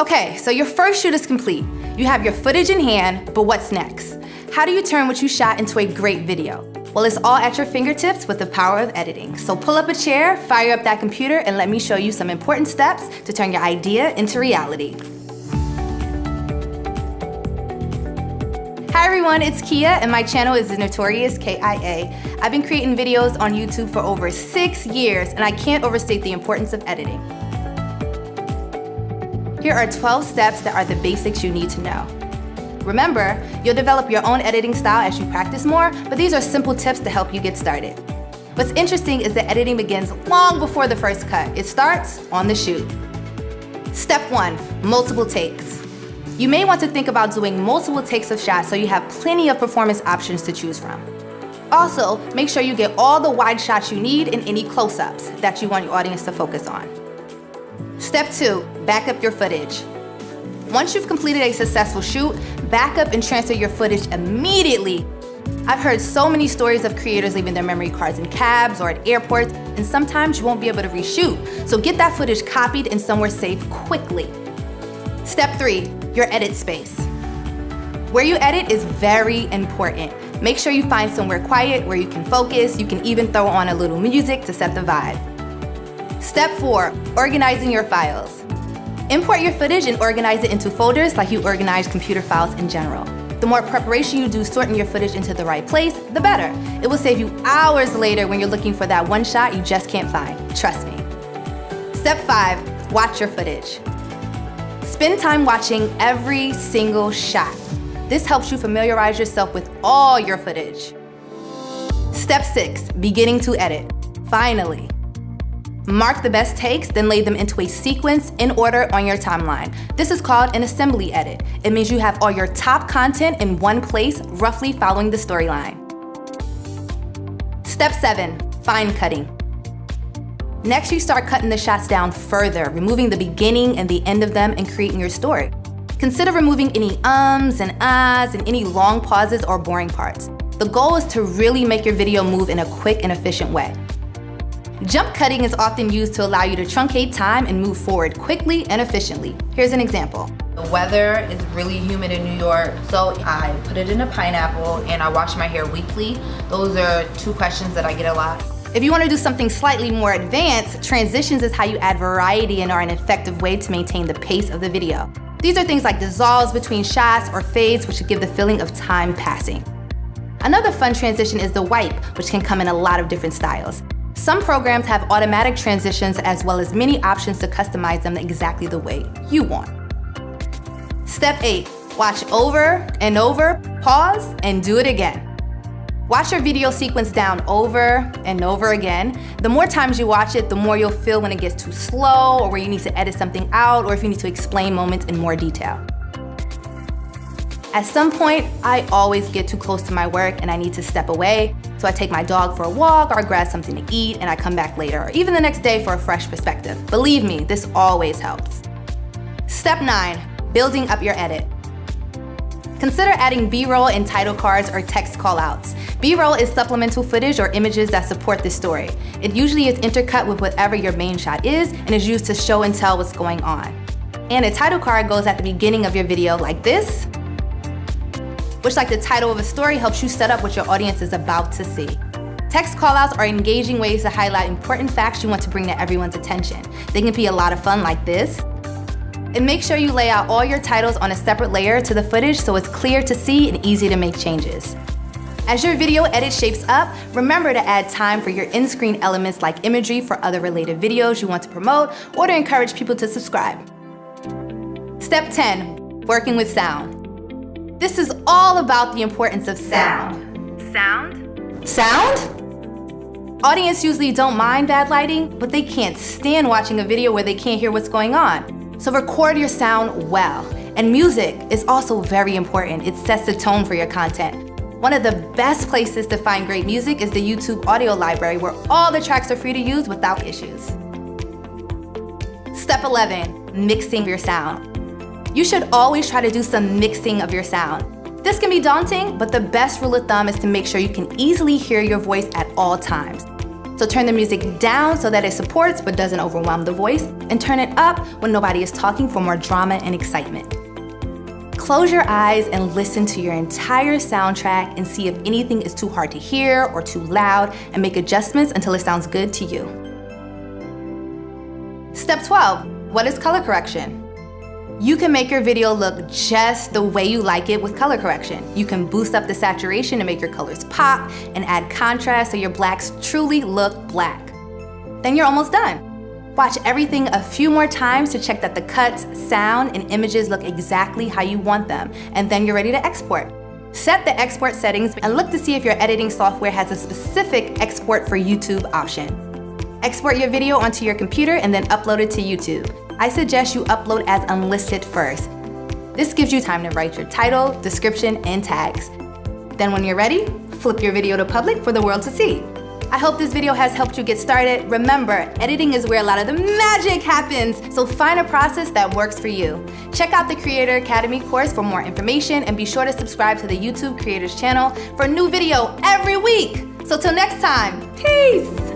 Okay, so your first shoot is complete. You have your footage in hand, but what's next? How do you turn what you shot into a great video? Well, it's all at your fingertips with the power of editing. So pull up a chair, fire up that computer, and let me show you some important steps to turn your idea into reality. Hi everyone, it's Kia and my channel is The Notorious KIA. I've been creating videos on YouTube for over six years and I can't overstate the importance of editing. Here are 12 steps that are the basics you need to know. Remember, you'll develop your own editing style as you practice more, but these are simple tips to help you get started. What's interesting is that editing begins long before the first cut. It starts on the shoot. Step one, multiple takes. You may want to think about doing multiple takes of shots so you have plenty of performance options to choose from. Also, make sure you get all the wide shots you need and any close-ups that you want your audience to focus on. Step two, back up your footage. Once you've completed a successful shoot, back up and transfer your footage immediately. I've heard so many stories of creators leaving their memory cards in cabs or at airports, and sometimes you won't be able to reshoot. So get that footage copied and somewhere safe quickly. Step three, your edit space. Where you edit is very important. Make sure you find somewhere quiet where you can focus. You can even throw on a little music to set the vibe. Step four, organizing your files. Import your footage and organize it into folders like you organize computer files in general. The more preparation you do sorting your footage into the right place, the better. It will save you hours later when you're looking for that one shot you just can't find. Trust me. Step five, watch your footage. Spend time watching every single shot. This helps you familiarize yourself with all your footage. Step six, beginning to edit. Finally. Mark the best takes, then lay them into a sequence in order on your timeline. This is called an assembly edit. It means you have all your top content in one place, roughly following the storyline. Step seven, fine cutting. Next, you start cutting the shots down further, removing the beginning and the end of them and creating your story. Consider removing any ums and ahs and any long pauses or boring parts. The goal is to really make your video move in a quick and efficient way. Jump cutting is often used to allow you to truncate time and move forward quickly and efficiently. Here's an example. The weather is really humid in New York, so I put it in a pineapple and I wash my hair weekly. Those are two questions that I get a lot. If you want to do something slightly more advanced, transitions is how you add variety and are an effective way to maintain the pace of the video. These are things like dissolves between shots or fades, which give the feeling of time passing. Another fun transition is the wipe, which can come in a lot of different styles. Some programs have automatic transitions as well as many options to customize them exactly the way you want. Step eight, watch over and over, pause, and do it again. Watch your video sequence down over and over again. The more times you watch it, the more you'll feel when it gets too slow or where you need to edit something out or if you need to explain moments in more detail. At some point, I always get too close to my work and I need to step away. So I take my dog for a walk or grab something to eat and I come back later or even the next day for a fresh perspective. Believe me, this always helps. Step nine, building up your edit. Consider adding B-roll and title cards or text callouts. B-roll is supplemental footage or images that support the story. It usually is intercut with whatever your main shot is and is used to show and tell what's going on. And a title card goes at the beginning of your video like this, which like the title of a story helps you set up what your audience is about to see. Text callouts are engaging ways to highlight important facts you want to bring to everyone's attention. They can be a lot of fun like this, and make sure you lay out all your titles on a separate layer to the footage so it's clear to see and easy to make changes. As your video edit shapes up, remember to add time for your end-screen elements like imagery for other related videos you want to promote or to encourage people to subscribe. Step 10, working with sound. This is all about the importance of sound. Sound? Sound? Audience usually don't mind bad lighting, but they can't stand watching a video where they can't hear what's going on. So record your sound well. And music is also very important. It sets the tone for your content. One of the best places to find great music is the YouTube audio library where all the tracks are free to use without issues. Step 11, mixing your sound. You should always try to do some mixing of your sound. This can be daunting, but the best rule of thumb is to make sure you can easily hear your voice at all times. So turn the music down so that it supports but doesn't overwhelm the voice, and turn it up when nobody is talking for more drama and excitement. Close your eyes and listen to your entire soundtrack and see if anything is too hard to hear or too loud and make adjustments until it sounds good to you. Step 12, what is color correction? You can make your video look just the way you like it with color correction. You can boost up the saturation to make your colors pop and add contrast so your blacks truly look black. Then you're almost done. Watch everything a few more times to check that the cuts, sound, and images look exactly how you want them, and then you're ready to export. Set the export settings and look to see if your editing software has a specific export for YouTube option. Export your video onto your computer and then upload it to YouTube. I suggest you upload as unlisted first. This gives you time to write your title, description, and tags. Then when you're ready, flip your video to public for the world to see. I hope this video has helped you get started. Remember, editing is where a lot of the magic happens, so find a process that works for you. Check out the Creator Academy course for more information and be sure to subscribe to the YouTube Creators channel for a new video every week. So till next time, peace!